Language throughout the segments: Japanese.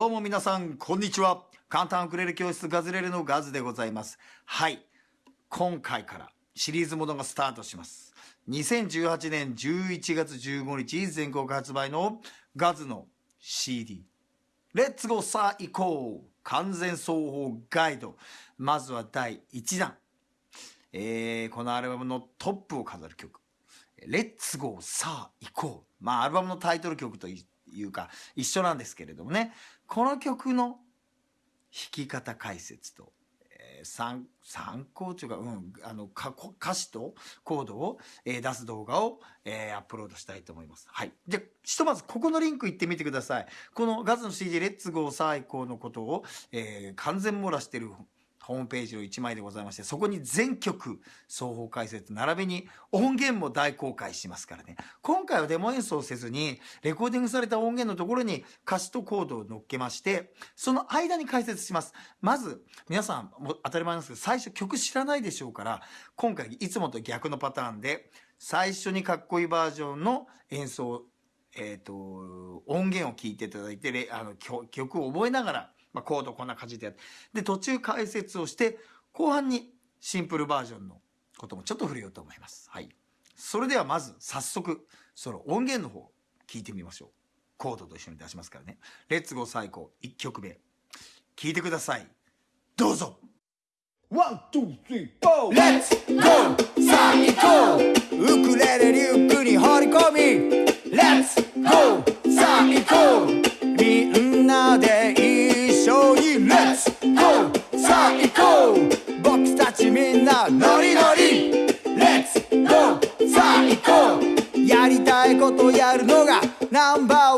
どうも皆さん、こんにちは。簡単ウクレレ教室ガズレレのガズでございます。はい。今回からシリーズものがスタートします。2018年11月15日全国発売のガズの CD。レッツゴーさあ行こう完全奏法ガイド。まずは第1弾。えー、このアルバムのトップを飾る曲。レッツゴーさあ行こう。まあアルバムのタイトル曲と言っていうか一緒なんですけれどもね。この曲の弾き方解説と、えー、参参考というか、うん、あのか歌詞とコードを、えー、出す動画を、えー、アップロードしたいと思います。はい。じゃひとまずここのリンク行ってみてください。このガズの CD レッツゴー最高のことを、えー、完全網羅してるホームページの1枚でございまして、そこに全曲双方解説並びに音源も大公開しますからね。今回はデモ演奏せずに、レコーディングされた音源のところに歌詞とコードを乗っけまして、その間に解説します。まず、皆さん、も当たり前なんですけど、最初曲知らないでしょうから、今回いつもと逆のパターンで、最初にかっこいいバージョンの演奏、えっ、ー、と、音源を聞いていただいて、あの曲を覚えながら、まあ、コードこんな感じでやって。で、途中解説をして、後半にシンプルバージョンのこともちょっと触れようと思います。はい。それではまず、早速、その音源の方、聞いてみましょう。コードと一緒に出しますからね。 Let's go さあ行こう、1曲目。聞いてください。どうぞ One, two, three, four Let's go さあ行こうウクレレリュックに放り込み Let's go さあさあ行こう僕たちみんなノリノリレッツゴーさあ行こうやりたいことやるのがナンバーワン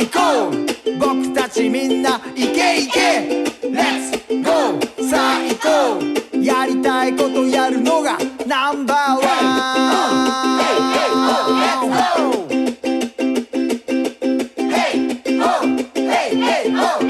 行こう僕たちみんなイケイケ Let's go! さあ行こうやりたいことやるのがナンバーワン Hey, hey, oh, let's go! Hey, oh, hey, hey, oh,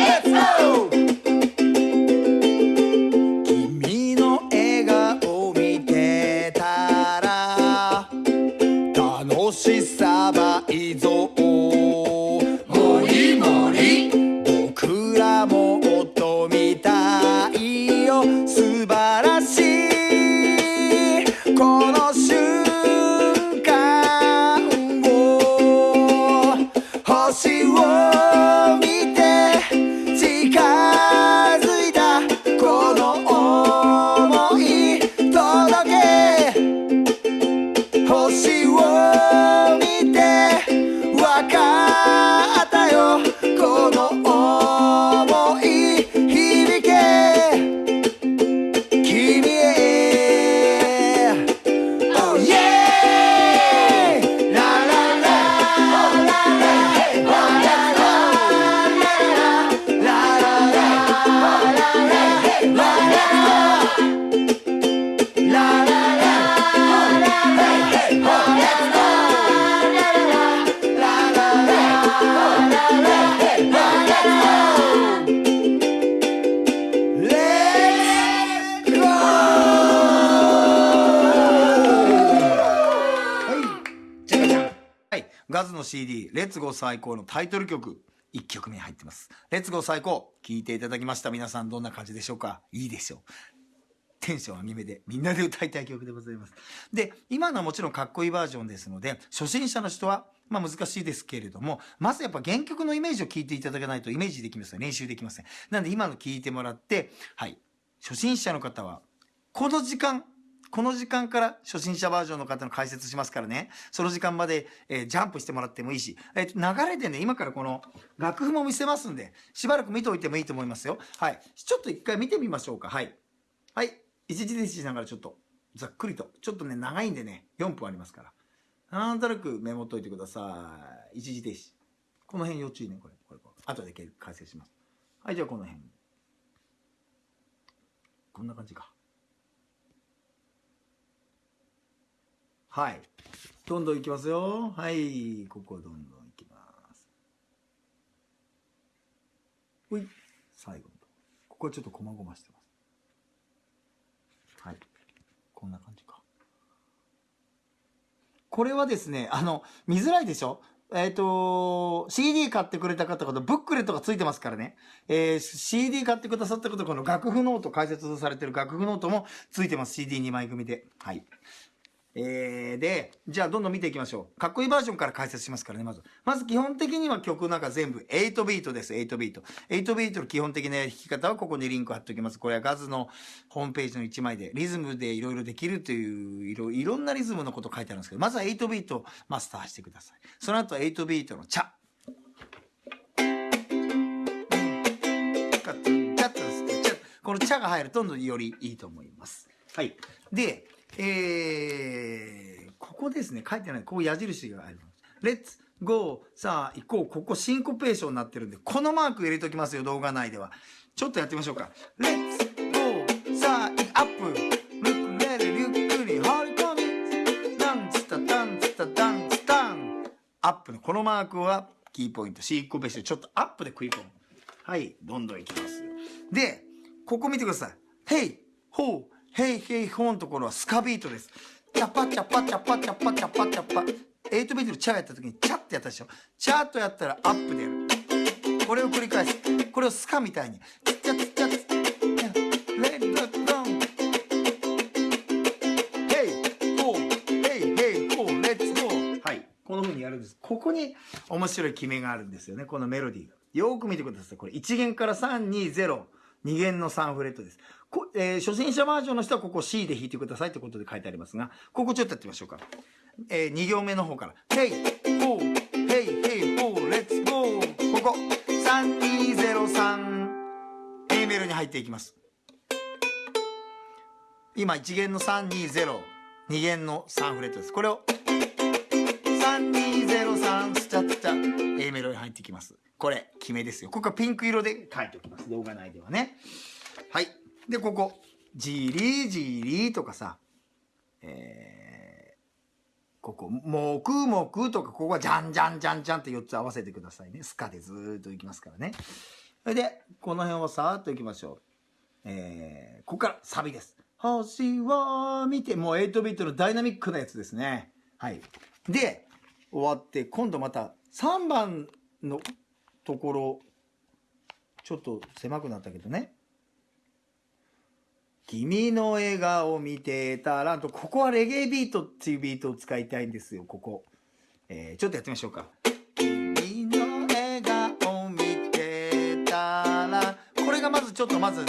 の CD、レッツゴー最高のタイトル曲、1曲目入ってます。レッツゴー最高、聴いていただきました。皆さんどんな感じでしょうか？いいでしょう。テンション上げ目でみんなで歌いたい曲でございます。で、今のはもちろんかっこいいバージョンですので、初心者の人は、まあ難しいですけれども、まずやっぱ原曲のイメージを聞いていただかないとイメージできません。練習できません。なんで今の聞いてもらって、はい。初心者の方は、この時間、この時間から初心者バージョンの方の解説しますからね。その時間まで、えージャンプしてもらってもいいし、えー流れでね、今からこの楽譜も見せますんで、しばらく見ておいてもいいと思いますよ。はい。ちょっと一回見てみましょうか。はい。はい。一時停止しながらちょっと、ざっくりと。ちょっとね、長いんでね、4分ありますから。なんとなくメモっといてください。一時停止。この辺要注意ね、これ。これ、これ。後で解説します。はい、じゃあこの辺。こんな感じか。はい。どんどんいきますよ。はい。ここどんどんいきます。ほい。最後のこ。こはちょっと細々してます。はい。こんな感じか。これはですね、あの、見づらいでしょ？えっ、と、CD 買ってくれた方々、ブックレットがついてますからね。えー CD 買ってくださった方、この楽譜ノート、解説されてる楽譜ノートもついてます。CD2 枚組で。はい。えー、で、じゃあどんどん見ていきましょう。かっこいいバージョンから解説しますからね、まず。まず基本的には曲なんか全部8ビートです、8ビート。8ビートの基本的な弾き方はここにリンク貼っておきます。これはガズのホームページの1枚で、リズムでいろいろできるという、いろいろんなリズムのこと書いてあるんですけど、まずは8ビートをマスターしてください。その後は8ビートのチャ。チャッとですチャこのチャが入るとどんどんよりいいと思います。はい。で、えー、ここですね、書いてない、ここ矢印があります。 Let's go、さあ行こう。ここシンコペーションになってるんで、このマーク入れときますよ、動画内では。ちょっとやってみましょうか。 Let's go、さあアップ。ウクレレリュックに放り込み。ダンツタダンツタダンツタン。アップのこのマークはキーポイント。シンコペーション。ちょっとアップで食い込む。はい、どんどんいきます。で、ここ見てください。 Hey, ho, hey hey ho のところはスカビートです。チャパチャパチャパチャパチャパチャパ。8ビートでチャーやった時にチャってやったでしょ。チャーとやったらアップでやる。これを繰り返す。これをスカみたいに。チャチャチャチャ。レッドドン。 Hey, ho, hey hey ho, let's go。はい。この風にやるんです。ここに面白い決めがあるんですよね。このメロディーが。よーく見てください。これ1弦から3、2、0。2弦の3フレットです。こえー初心者バージョンの人はここ C で弾いてくださいってことで書いてありますが、ここちょっとやってみましょうか。え2行目の方から。 Hey, ho、hey, hey, ho, let'sツゴー。ここ。3203。A メロに入っていきます。今1弦の320。2弦の3フレットです。これを。3203スチャッチャ A メロに入ってきます。これ、決めですよ。ここはピンク色で書いておきます。動画内ではね。はい。で、ここ、ジリージリーとかさ、えー、ここ、もくもくとか、ここはじゃんじゃんじゃんじゃんって4つ合わせてくださいね。スカでずーっといきますからね。それで、この辺をさーっといきましょう。えー、ここからサビです。星を見て、もう8ビートのダイナミックなやつですね。はい。で、終わって、今度また3番のところ、ちょっと狭くなったけどね。君の笑顔見てたらと、ここはレゲエビートっていうビートを使いたいんですよ、ここ。えー、ちょっとやってみましょうか。君の笑顔見てたら、これがまずちょっとまず、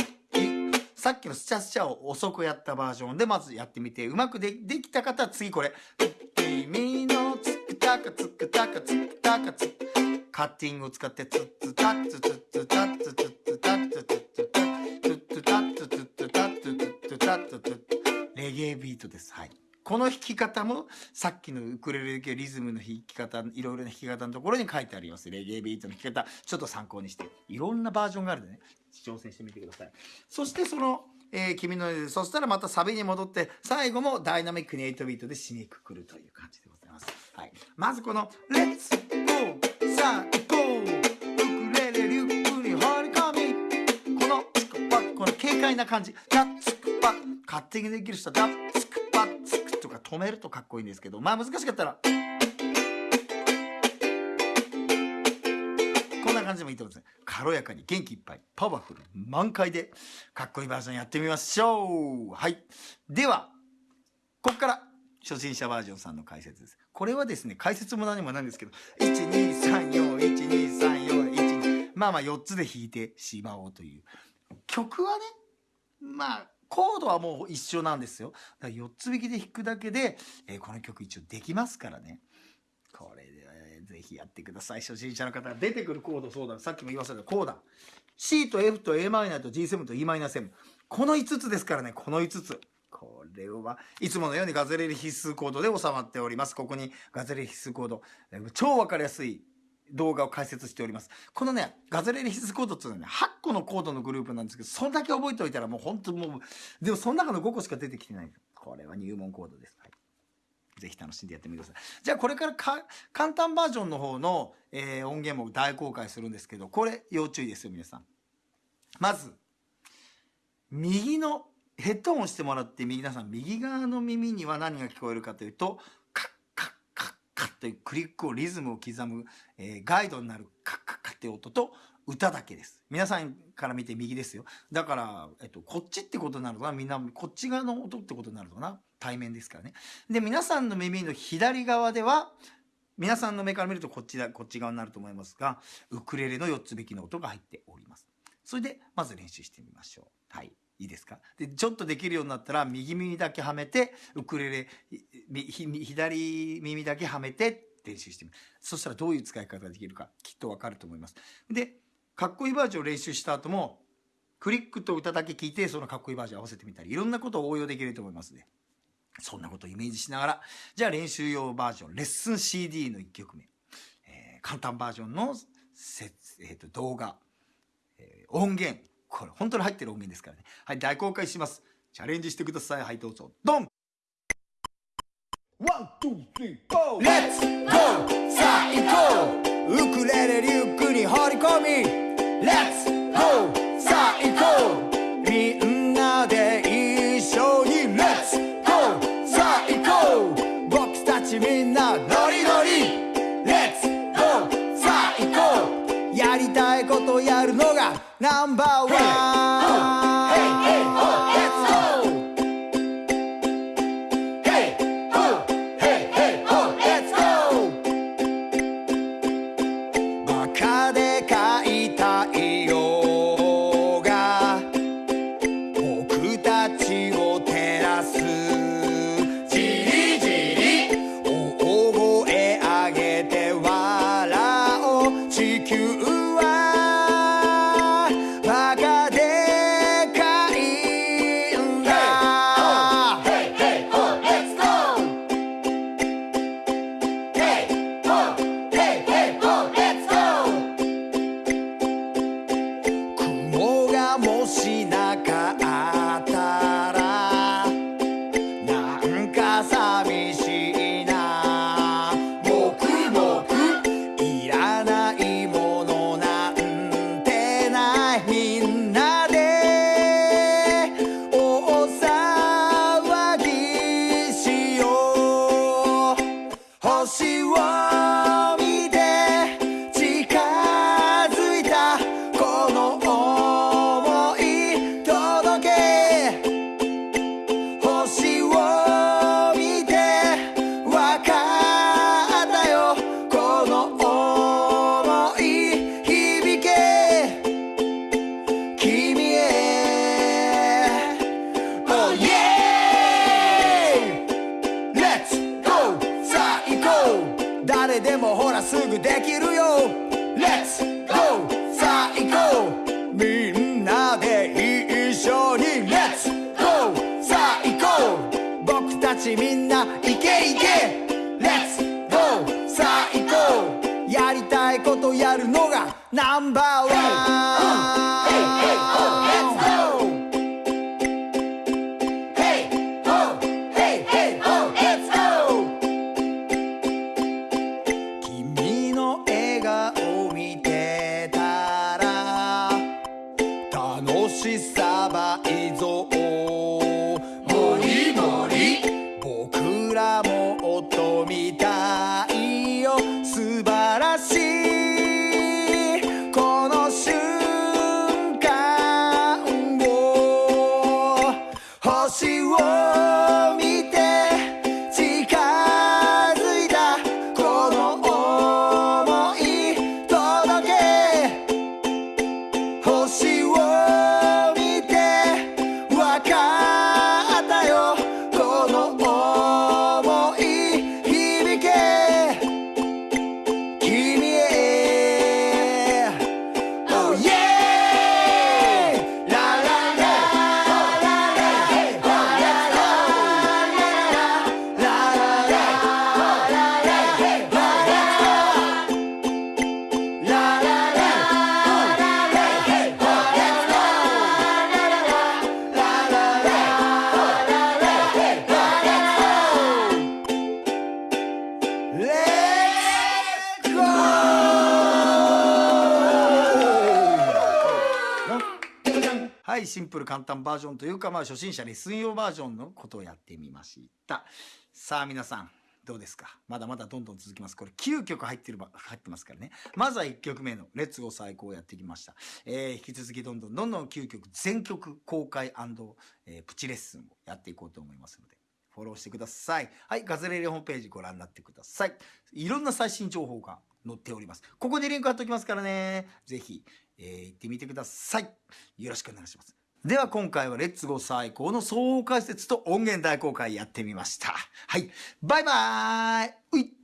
さっきのスチャスチャを遅くやったバージョンでまずやってみて、うまくでできた方は次これ。君のつくたかつくたかつくたかつカッティングを使ってつっつたっつつっつたっつつっつたっつつっつたつっつたっつつっつたっつつっつたっつつっレゲエビートです。はい。この弾き方もさっきのウクレレ系リズムの弾き方いろいろな弾き方のところに書いてありますレゲエビートの弾き方ちょっと参考にしていろんなバージョンがあるんでね挑戦してみてくださいそしてその、えー君のそしたらまたサビに戻って最後もダイナミックに8ビートで締めくくるという感じでございます、はい、まずこの「レッツゴーさあ行こう」ウクレレリュックに放り込み。このつくぱこの軽快な感じ「ダッつくぱ」勝手にできる人は「ダッつくぱ」つくとか止めるとかっこいいんですけど。まあ難しかったらこんな。感じでもいいと思うんです軽やかに元気いっぱいパワフル満開でかっこいいバージョンやってみましょう。はい。ではここから。初心者バージョンさんの解説です。これはですね解説も何もないんですけど123412341まあまあ4つで弾いてしまおうという曲はねまあコードはもう一緒なんですよだから4つ弾きで弾くだけで、えーこの曲一応できますからねこれで、えーぜひやってください初心者の方出てくるコードそうださっきも言いましたけどコーダ C と F と a マイナーと G7 と e マイナー7この5つですからねこの5つこれはいつものようにガズレレ必須コードで収まっております。ここにガズレレ必須コード超わかりやすい動画を解説しております。このねガズレレ必須コードっていうのはね8個のコードのグループなんですけどそんだけ覚えておいたらもう本当もうでもその中の5個しか出てきてない。これは入門コードです、はい。ぜひ楽しんでやってみてください。じゃあこれから簡単バージョンの方の、えー音源も大公開するんですけど、これ要注意ですよ皆さん。まず、右のヘッドホンしてもらって皆さん右側の耳には何が聞こえるかというと、カッカッカッカッというクリックをリズムを刻む、えーガイドになるカッカッカッっていう音と歌だけです。皆さんから見て右ですよ。だから、えっと、こっちってことになるのかなみんなこっち側の音ってことになるのかな対面ですからね。で皆さんの耳の左側では皆さんの目から見るとこっちだこっち側になると思いますがウクレレの4つ引きの音が入っておりますそれでまず練習してみましょうはいいいですか？でちょっとできるようになったら右耳だけはめてウクレレ左耳だけはめて練習してみる。そしたらどういう使い方ができるかきっとわかると思います。でかっこいいバージョンを練習した後もクリックと歌だけ聞いてそのかっこいいバージョン合わせてみたりいろんなことを応用できると思いますね。そんなことをイメージしながら、じゃあ練習用バージョン、レッスン CD の1曲目、えー簡単バージョンのせえーと動画、えー音源、これ本当に入ってる音源ですからね。はい、大公開します。チャレンジしてください。はい、どうぞ。ドン One, two, three, go Let's go さあ行こうウクレレリュックに放り込み Let's go のがちみんな行け行け Let's go さあ行こうやりたいことやるのがナンバーワン Hey hey ho Let's go はい、シンプル簡単バージョンというか、まあ初心者に水曜バージョンのことをやってみました。さあ皆さん、どうですか？まだまだどんどん続きます。これ9曲入ってるば、入ってますからね。まずは1曲目のレッツゴー最高をやってきました。えー、引き続きどんどんどんどん9曲全曲公開、えー、プチレッスンをやっていこうと思いますので。フォローしてください。はい、ガズレレホームページご覧になってください。いろんな最新情報が載っております。ここにリンク貼っておきますからね。ぜひ、えー行ってみてください。よろしくお願いします。では今回はレッツゴー最高の総合解説と音源大公開やってみました。はい。バイバーイうい